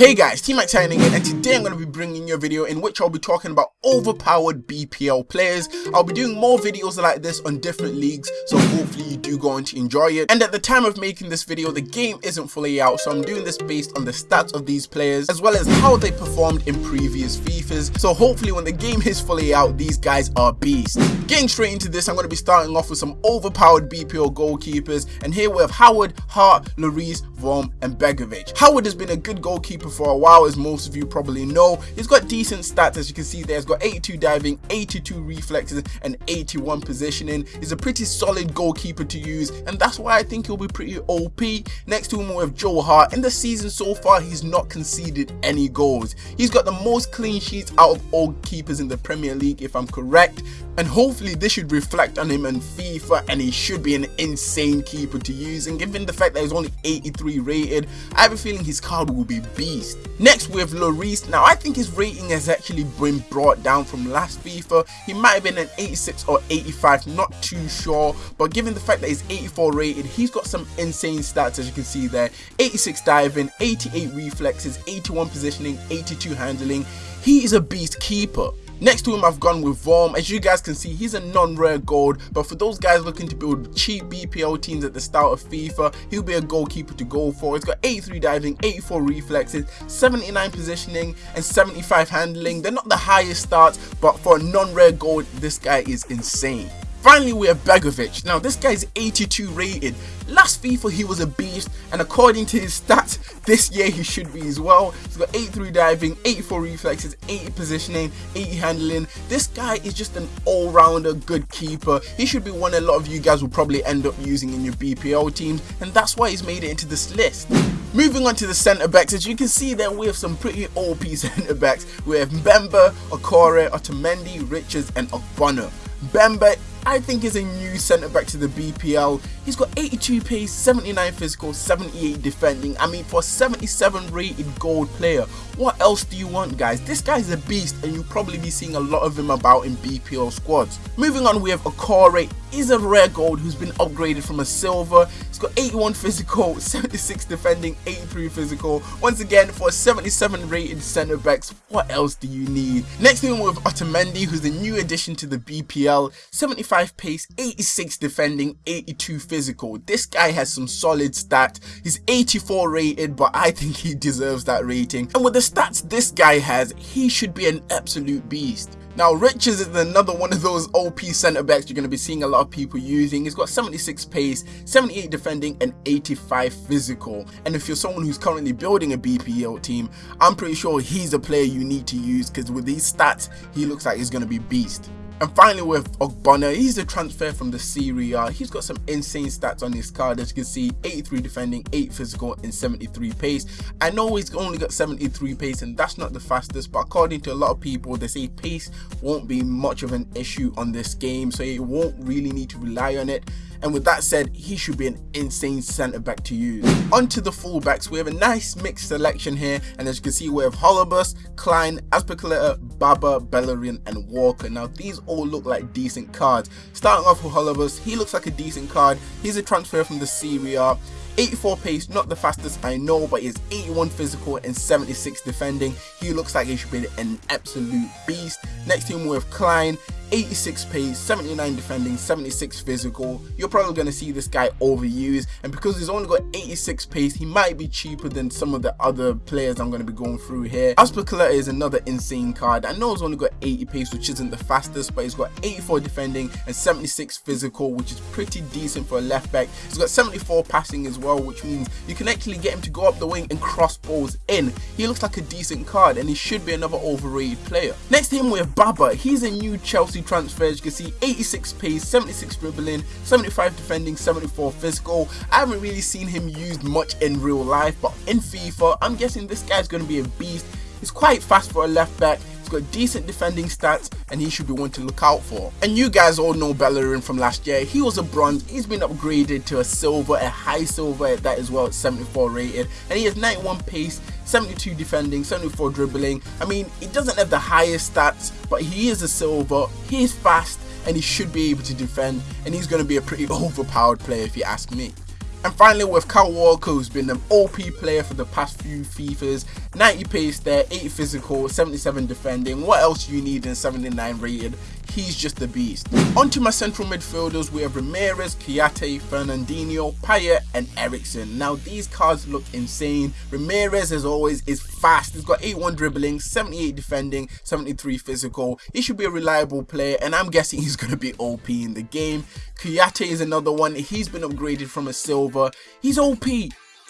Hey guys, T-Max signing in and today I'm going to be bringing you a video in which I'll be talking about overpowered BPL players. I'll be doing more videos like this on different leagues so hopefully you do go on to enjoy it. And at the time of making this video the game isn't fully out so I'm doing this based on the stats of these players as well as how they performed in previous FIFAs. So hopefully when the game is fully out these guys are beasts. Getting straight into this I'm going to be starting off with some overpowered BPL goalkeepers and here we have Howard, Hart, Lloris, Vorm and Begovic. Howard has been a good goalkeeper for a while as most of you probably know. He's got decent stats as you can see there. He's got 82 diving, 82 reflexes and 81 positioning. He's a pretty solid goalkeeper to use and that's why I think he'll be pretty OP. Next to him we have Joe Hart. In the season so far he's not conceded any goals. He's got the most clean sheets out of all keepers in the Premier League if I'm correct and hopefully this should reflect on him in FIFA and he should be an insane keeper to use and given the fact that he's only 83 rated I have a feeling his card will be beast. Next we have Lloris, now I think his rating has actually been brought down from last FIFA, he might have been an 86 or 85 not too sure. But given the fact that he's 84 rated he's got some insane stats as you can see there. 86 diving, 88 reflexes, 81 positioning, 82 handling, he is a beast keeper. Next to him I've gone with Vorm. As you guys can see he's a non-rare gold but for those guys looking to build cheap BPL teams at the start of FIFA he'll be a goalkeeper to go for. He's got 83 diving, 84 reflexes, 79 positioning and 75 handling. They're not the highest stats but for a non-rare gold this guy is insane. Finally, we have Begovic. Now, this guy's 82 rated. Last FIFA, he was a beast, and according to his stats, this year he should be as well. He's got 83 diving, 84 reflexes, 80 positioning, 80 handling. This guy is just an all-rounder good keeper. He should be one a lot of you guys will probably end up using in your BPL teams, and that's why he's made it into this list. Moving on to the centre backs, as you can see there we have some pretty OP centre backs. We have Mbemba, Okore, Otamendi, Richards and Ogbonna. Mbemba I think is a new centre back to the BPL. He's got 82 pace, 79 physical, 78 defending. I mean, for a 77 rated gold player, what else do you want, guys? This guy's a beast, and you'll probably be seeing a lot of him about in BPL squads. Moving on, we have Okore. He's a rare gold who's been upgraded from a silver. He's got 81 physical, 76 defending, 83 physical. Once again, for a 77 rated centre backs, what else do you need? Next thing we have Otamendi, who's the new addition to the BPL. 75 85 pace, 86 defending, 82 physical. This guy has some solid stats. He's 84 rated, but I think he deserves that rating. And with the stats this guy has, he should be an absolute beast. Now Richards is another one of those OP centre backs you're going to be seeing a lot of people using. He's got 76 pace, 78 defending and 85 physical. And if you're someone who's currently building a BPL team, I'm pretty sure he's a player you need to use because with these stats, he looks like he's going to be beast. And finally with Ogbonna, he's a transfer from the Serie A. He's got some insane stats on his card as you can see 83 defending, 8 physical and 73 pace. I know he's only got 73 pace and that's not the fastest but according to a lot of people they say pace won't be much of an issue on this game so you won't really need to rely on it and with that said he should be an insane centre back to use. Onto the fullbacks we have a nice mixed selection here and as you can see we have Holebas, Klein, Azpilicueta, Baba, Bellerin and Walker. Now these all look like decent cards. Starting off with Holebas, he looks like a decent card. He's a transfer from the Serie A. 84 pace, not the fastest I know, but he's 81 physical and 76 defending. He looks like he should be an absolute beast. Next we have Klein, 86 pace, 79 defending, 76 physical. You're probably going to see this guy overused and because he's only got 86 pace, he might be cheaper than some of the other players I'm going to be going through here. Azpilicueta is another insane card. I know he's only got 80 pace which isn't the fastest but he's got 84 defending and 76 physical which is pretty decent for a left back. He's got 74 passing as well which means you can actually get him to go up the wing and cross balls in. He looks like a decent card and he should be another overrated player. Next to him we have Baba. He's a new Chelsea transfer. As You can see 86 pace, 76 dribbling, 75 defending, 74 physical. I haven't really seen him used much in real life, but in FIFA, I'm guessing this guy's going to be a beast. He's quite fast for a left back. He's got decent defending stats and he should be one to look out for. And you guys all know Bellerin from last year. He was a bronze. He's been upgraded to a silver, a high silver at that as well at 74 rated. And he has 91 pace, 72 defending, 74 dribbling. I mean, he doesn't have the highest stats, but he is a silver. He is fast and he should be able to defend and he's going to be a pretty overpowered player if you ask me. And finally with Kyle Walker who's been an OP player for the past few FIFAs, 90 pace there, 8 physical, 77 defending, what else do you need in 79 rated? He's just a beast. Onto my central midfielders, we have Ramirez, Kouyaté, Fernandinho, Payet and Eriksen. Now these cards look insane. Ramirez as always is fast, he's got 81 dribbling, 78 defending, 73 physical. He should be a reliable player and I'm guessing he's going to be OP in the game. Kouyaté is another one, he's been upgraded from a silver. He's OP.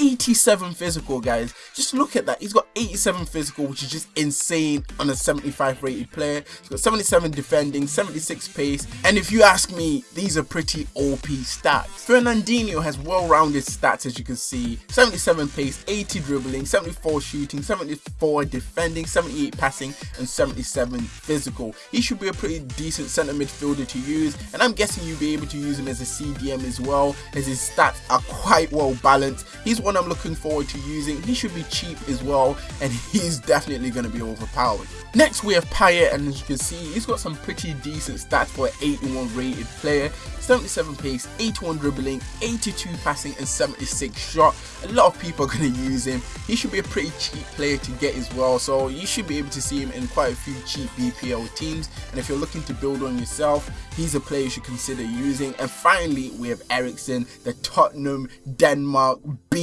87 physical guys. Just look at that. He's got 87 physical which is just insane on a 75 rated player. He's got 77 defending 76 pace. And if you ask me these are pretty op stats. Fernandinho has well-rounded stats as you can see. 77 pace 80 dribbling 74 shooting 74 defending 78 passing and 77 physical. He should be a pretty decent center midfielder to use and i'm guessing you'll be able to use him as a cdm as well as his stats are quite well balanced he's one I'm looking forward to using. He should be cheap as well and he's definitely going to be overpowered. Next we have Payet and as you can see he's got some pretty decent stats for an 81 rated player. 77 pace, 81 dribbling, 82 passing and 76 shot. A lot of people are going to use him. He should be a pretty cheap player to get as well so you should be able to see him in quite a few cheap BPL teams and if you're looking to build on yourself he's a player you should consider using. And finally we have Eriksen, the Tottenham, Denmark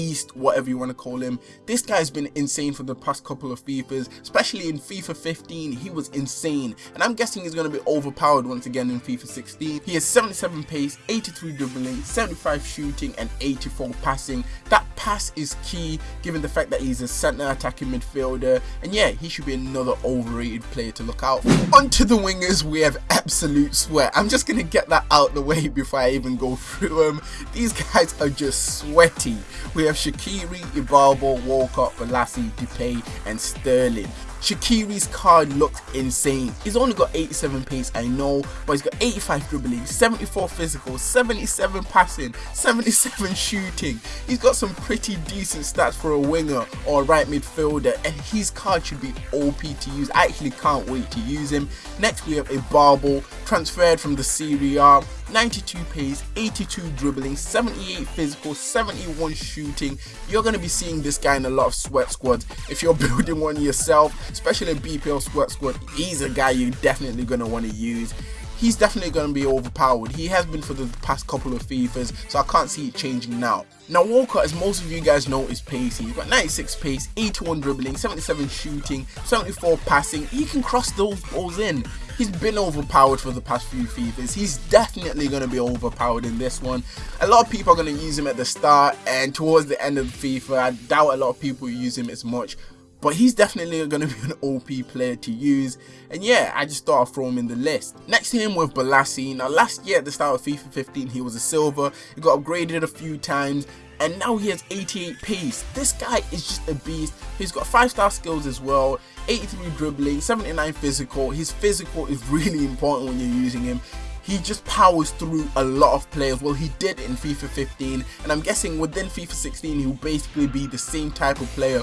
beast, whatever you want to call him. This guy's been insane for the past couple of FIFAs, especially in FIFA 15 he was insane and I'm guessing he's going to be overpowered once again in FIFA 16. He has 77 pace, 83 dribbling, 75 shooting and 84 passing. That pass is key given the fact that he's a centre attacking midfielder and yeah he should be another overrated player to look out for. Onto the wingers we have absolute sweat. I'm just going to get that out the way before I even go through them. These guys are just sweaty. We have Shaqiri, Ibarbo, Walcott, Bolasie, Depay and Sterling. Shaqiri's card looks insane. He's only got 87 pace, I know, but he's got 85 dribbling, 74 physical, 77 passing, 77 shooting. He's got some pretty decent stats for a winger or a right midfielder, and his card should be OP to use. I actually can't wait to use him. Next, we have Ibarbo, transferred from the Serie A. 92 pace, 82 dribbling, 78 physical, 71 shooting. You're going to be seeing this guy in a lot of sweat squads. If you're building one yourself, especially a BPL sweat squad, he's a guy you're definitely going to want to use he's definitely going to be overpowered. He has been for the past couple of FIFAs, so I can't see it changing now. Now Walcott, as most of you guys know, is pacey. He's got 96 pace, 81 dribbling, 77 shooting, 74 passing. He can cross those balls in. He's been overpowered for the past few FIFAs. He's definitely going to be overpowered in this one. A lot of people are going to use him at the start and towards the end of FIFA. I doubt a lot of people use him as much but he's definitely going to be an OP player to use and yeah I just thought I'd throw him in the list. Next to him with Bolasie, now last year at the start of FIFA 15 he was a silver, he got upgraded a few times and now he has 88 pace. This guy is just a beast. He's got 5 star skills as well, 83 dribbling, 79 physical. His physical is really important when you're using him he just powers through a lot of players. Well, he did in FIFA 15, and I'm guessing within FIFA 16, he'll basically be the same type of player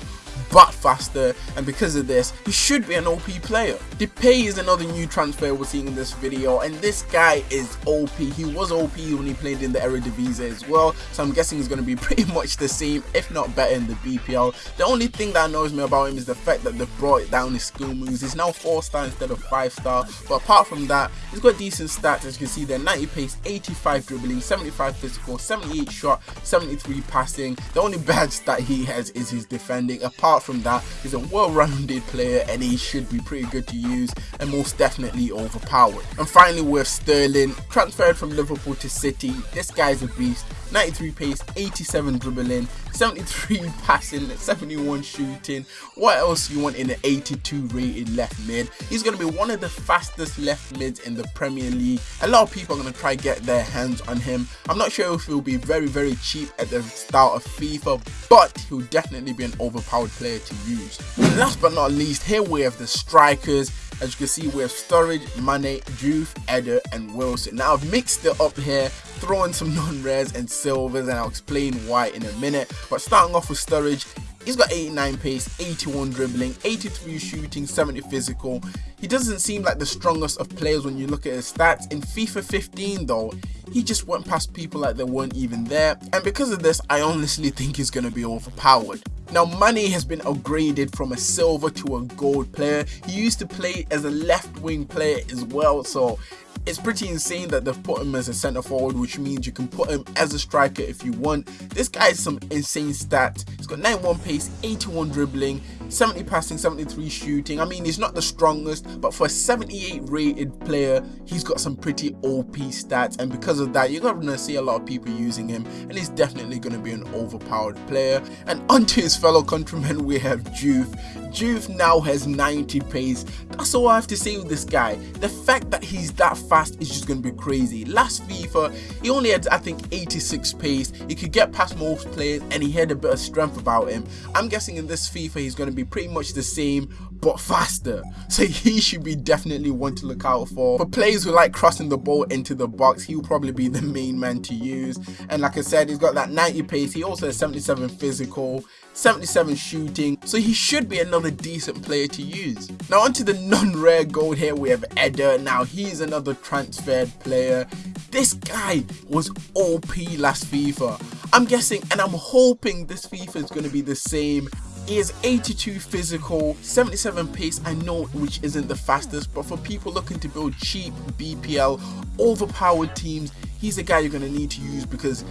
but faster and because of this he should be an OP player. Depay is another new transfer we're seeing in this video and this guy is OP. He was OP when he played in the Eredivisie as well so I'm guessing he's going to be pretty much the same if not better in the BPL. The only thing that annoys me about him is the fact that they brought down his skill moves. He's now 4 star instead of 5 star but apart from that he's got decent stats you can see there 90 pace, 85 dribbling, 75 physical, 78 shot, 73 passing. The only bad stat he has is his defending. Apart apart from that, he's a well-rounded player and he should be pretty good to use and most definitely overpowered. And finally with Sterling, transferred from Liverpool to City, this guy's a beast. 93 pace, 87 dribbling, 73 passing, 71 shooting. What else you want in an 82 rated left mid? He's going to be one of the fastest left mids in the Premier League. A lot of people are going to try get their hands on him. I'm not sure if he'll be very very cheap at the start of FIFA, but he'll definitely be an overpowered player to use. Last but not least, here we have the strikers. As you can see, we have Sturridge, Mane, Juve, Eder, and Wilson. Now, I've mixed it up here, throwing some non-rares and silvers, and I'll explain why in a minute. But starting off with Sturridge, He's got 89 pace, 81 dribbling, 83 shooting, 70 physical. He doesn't seem like the strongest of players when you look at his stats. In FIFA 15 though, he just went past people like they weren't even there. And because of this, I honestly think he's going to be overpowered. Now Mane has been upgraded from a silver to a gold player. He used to play as a left wing player as well so it's pretty insane that they've put him as a centre forward, which means you can put him as a striker if you want. This guy has some insane stats. He's got 91 pace, 81 dribbling, 70 passing, 73 shooting. I mean, he's not the strongest, but for a 78 rated player, he's got some pretty OP stats. And because of that, you're going to see a lot of people using him, and he's definitely going to be an overpowered player. And onto his fellow countrymen, we have Juve. Juve now has 90 pace. That's all I have to say with this guy. The fact that he's that fast is just going to be crazy. Last FIFA, he only had, I think, 86 pace. He could get past most players, and he had a bit of strength about him. I'm guessing in this FIFA, he's going to be pretty much the same but faster. So he should be definitely one to look out for. For players who like crossing the ball into the box he will probably be the main man to use. And like i said he's got that 90 pace. He also has 77 physical 77 shooting. So he should be another decent player to use. Now onto the non-rare gold here. We have Eder. Now he's another transferred player. This guy was OP last FIFA I'm guessing and I'm hoping this FIFA is going to be the same he is 82 physical, 77 pace, I know which isn't the fastest, but for people looking to build cheap BPL, overpowered teams, he's a guy you're going to need to use because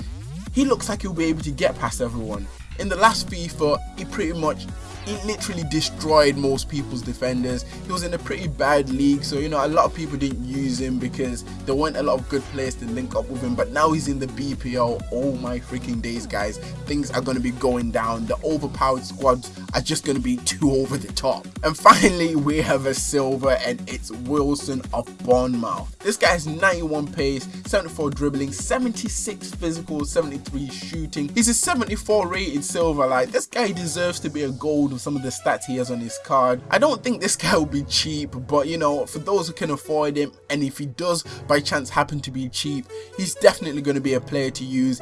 he looks like he'll be able to get past everyone. In the last FIFA, he pretty much he literally destroyed most people's defenders. He was in a pretty bad league, so you know a lot of people didn't use him because there weren't a lot of good players to link up with him. But now he's in the BPL. Oh my freaking days, guys! Things are going to be going down. The overpowered squads are just going to be too over the top. And finally, we have a silver, and it's Wilson of Bournemouth. This guy has 91 pace, 74 dribbling, 76 physical, 73 shooting. He's a 74 rated silver. Like this guy deserves to be a gold some of the stats he has on his card. I don't think this guy will be cheap, but you know, for those who can afford him, and if he does by chance happen to be cheap, he's definitely going to be a player to use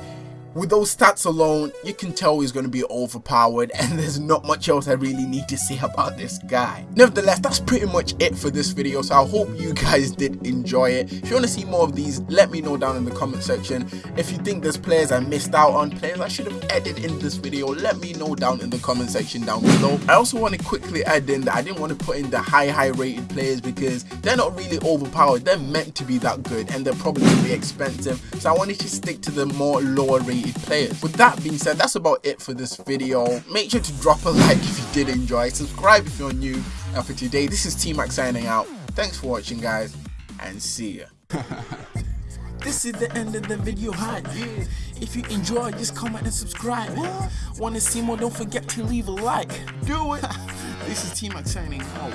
with those stats alone, you can tell he's going to be overpowered and there's not much else I really need to say about this guy. Nevertheless, that's pretty much it for this video, so I hope you guys did enjoy it. If you want to see more of these, let me know down in the comment section. If you think there's players I missed out on, players I should have added in this video, let me know down in the comment section down below. I also want to quickly add in that I didn't want to put in the high, high rated players because they're not really overpowered. They're meant to be that good and they're probably going to be expensive, so I wanted to stick to the more lower rated players. With that being said, that's about it for this video. Make sure to drop a like if you did enjoy, subscribe if you're new, and for today, this is T-Max signing out. Thanks for watching guys, and see ya. This is the end of the video. If you enjoyed, just comment and subscribe. Want to see more? Don't forget to leave a like. Do it. this is T-Max signing out.